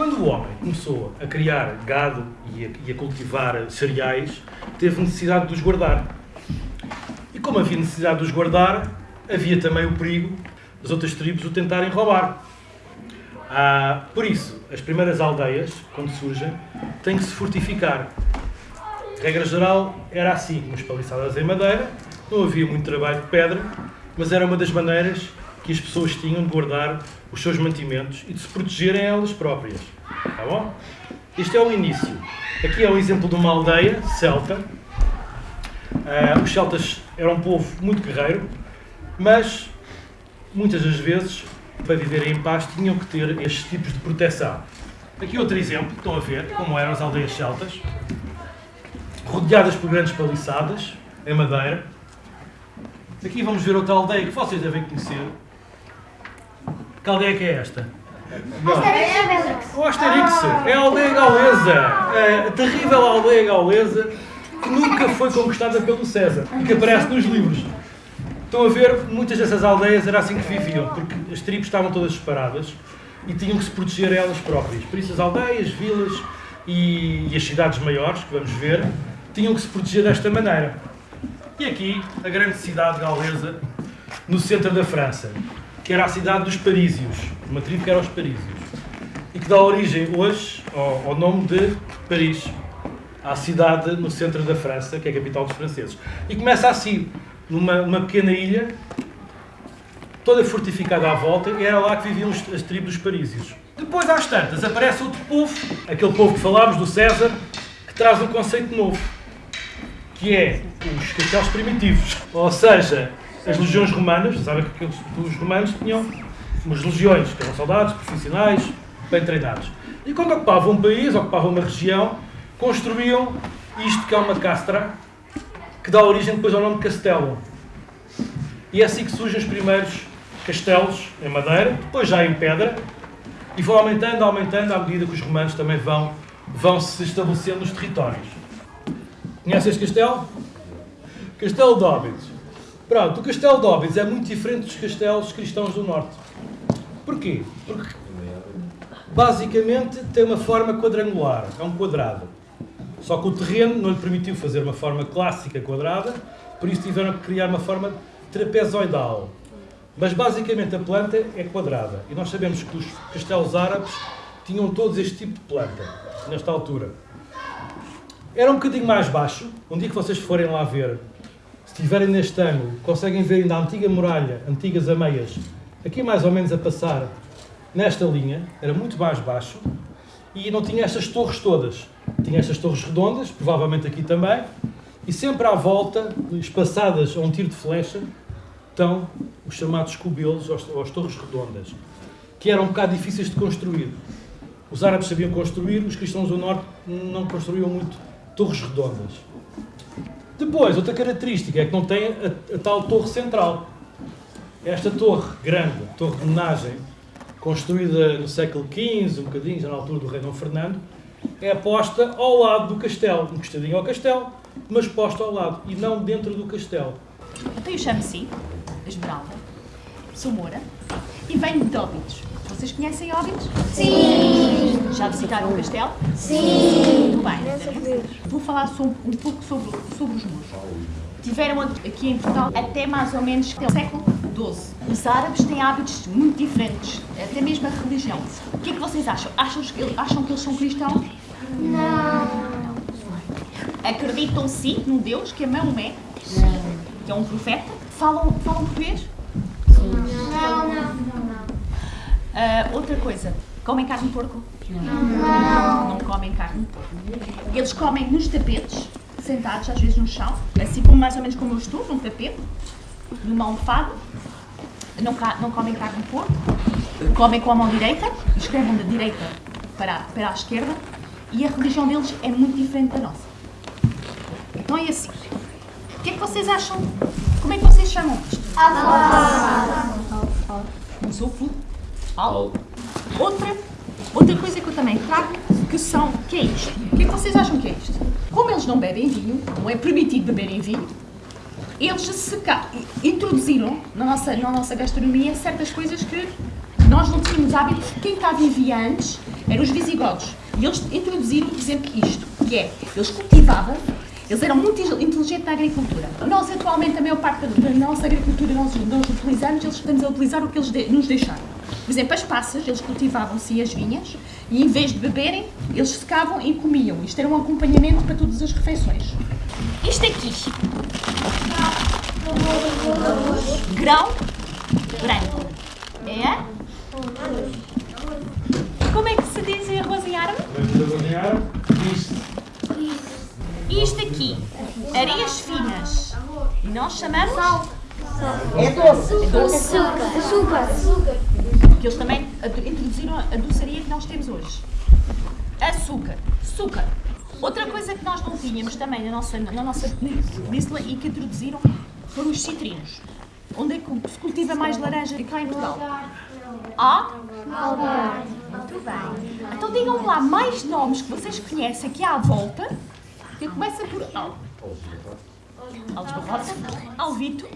Quando o homem começou a criar gado e a, e a cultivar cereais, teve necessidade de os guardar. E como havia necessidade de os guardar, havia também o perigo das outras tribos o tentarem roubar. Ah, por isso, as primeiras aldeias, quando surgem, têm que se fortificar. Regra geral, era assim, com as paliçadas em madeira, não havia muito trabalho de pedra, mas era uma das maneiras que as pessoas tinham de guardar os seus mantimentos e de se protegerem elas próprias. Tá bom? Este é o início. Aqui é um exemplo de uma aldeia celta. Uh, os celtas eram um povo muito guerreiro, mas muitas das vezes, para viverem em paz, tinham que ter estes tipos de proteção. Aqui outro exemplo, estão a ver como eram as aldeias celtas, rodeadas por grandes paliçadas, em madeira. Aqui vamos ver outra aldeia que vocês devem conhecer, que aldeia que é esta? O Asterix. É a aldeia gaulesa. É a terrível aldeia gaulesa que nunca foi conquistada pelo César e que aparece nos livros. Estão a ver, muitas dessas aldeias era assim que viviam, porque as tribos estavam todas separadas e tinham que se proteger elas próprias. Por isso as aldeias, vilas e, e as cidades maiores, que vamos ver, tinham que se proteger desta maneira. E aqui, a grande cidade gaulesa, no centro da França que era a cidade dos Parísios, uma tribo que era os Parísios, e que dá origem hoje ao, ao nome de Paris, à cidade no centro da França, que é a capital dos franceses. E começa assim, numa, numa pequena ilha, toda fortificada à volta, e era lá que viviam as tribos dos Parísios. Depois, às tantas, aparece outro povo, aquele povo que falámos, do César, que traz um conceito novo, que é os castelos primitivos. Ou seja, as legiões romanas, sabem que os romanos tinham umas legiões, que eram soldados profissionais, bem treinados. E quando ocupavam um país, ocupavam uma região, construíam isto que é uma castra, que dá origem depois ao nome de castelo. E é assim que surgem os primeiros castelos em madeira, depois já em pedra, e vão aumentando, aumentando, à medida que os romanos também vão, vão se estabelecendo nos territórios. Conhece este castelo? Castelo de Óbidos. Pronto, o castelo de Óbidos é muito diferente dos castelos cristãos do Norte. Porquê? Porque basicamente tem uma forma quadrangular, é um quadrado. Só que o terreno não lhe permitiu fazer uma forma clássica quadrada, por isso tiveram que criar uma forma trapezoidal. Mas basicamente a planta é quadrada. E nós sabemos que os castelos árabes tinham todos este tipo de planta, nesta altura. Era um bocadinho mais baixo. Um dia que vocês forem lá ver estiverem neste ângulo, conseguem ver ainda a antiga muralha, antigas ameias, aqui mais ou menos a passar nesta linha, era muito mais baixo, e não tinha estas torres todas. Tinha estas torres redondas, provavelmente aqui também, e sempre à volta, espaçadas a um tiro de flecha, estão os chamados cubelos, ou as torres redondas, que eram um bocado difíceis de construir. Os árabes sabiam construir, os cristãos do norte não construíam muito torres redondas. Depois, outra característica é que não tem a, a tal torre central. Esta torre grande, torre de homenagem, construída no século XV, um bocadinho, já na altura do rei Dom Fernando, é posta ao lado do castelo, encostadinho ao castelo, mas posta ao lado e não dentro do castelo. Então eu chamo-se Esmeralda, sou Moura e venho de Óbidos. Vocês conhecem Óbidos? Sim! Já visitaram o castelo? Sim! Muito bem. Vou falar sobre, um pouco sobre, sobre os muros. Tiveram aqui em Portugal até mais ou menos o século XII. Os árabes têm hábitos muito diferentes, até mesmo a religião. O que é que vocês acham? Acham que, acham que eles são cristãos? Não. Acreditam sim num Deus que é Maomé, que é um profeta? Falam, falam português? Não, não, não. Uh, outra coisa, comem carne de porco? Não. Não comem carne de porco. Eles comem nos tapetes, sentados às vezes no chão, assim como mais ou menos como eu estou, num tapete, numa almofada. Não, não comem carne de porco. Comem com a mão direita, escrevem da direita para, para a esquerda e a religião deles é muito diferente da nossa. Então é assim. O que é que vocês acham? Como é que vocês chamam isto? Allah. Não sou flu. Outra, outra coisa que eu também trago, que são, que é isto. O que é que vocês acham que é isto? Como eles não bebem vinho, não é permitido beberem vinho, eles introduziram na nossa, na nossa gastronomia certas coisas que nós não tínhamos hábito. Quem cá vivia antes eram os visigodos. E eles introduziram, por exemplo, isto, que é, eles cultivavam, eles eram muito inteligentes na agricultura. Nós, atualmente, a maior parte da, da nossa agricultura nós, nós utilizamos, eles estamos a utilizar o que eles de, nos deixaram. Por exemplo, as passas, eles cultivavam-se as vinhas e, em vez de beberem, eles secavam e comiam. Isto era um acompanhamento para todas as refeições. Isto aqui, grão branco, é? Como é que se diz arroz em árabe? Isto. Isto aqui, areias finas. E nós chamamos É doce. doce. Açúcar. Açúcar. Que eles também introduziram a doçaria que nós temos hoje. Açúcar. Açúcar. Outra coisa que nós não tínhamos também na nossa, na nossa península e que introduziram foram os citrinos. Onde é que se cultiva mais laranja cá em Portugal? Ah? Muito bem. Então digam lá mais nomes que vocês conhecem aqui à volta, que começa por Al. Alves Barrosa, Alvito,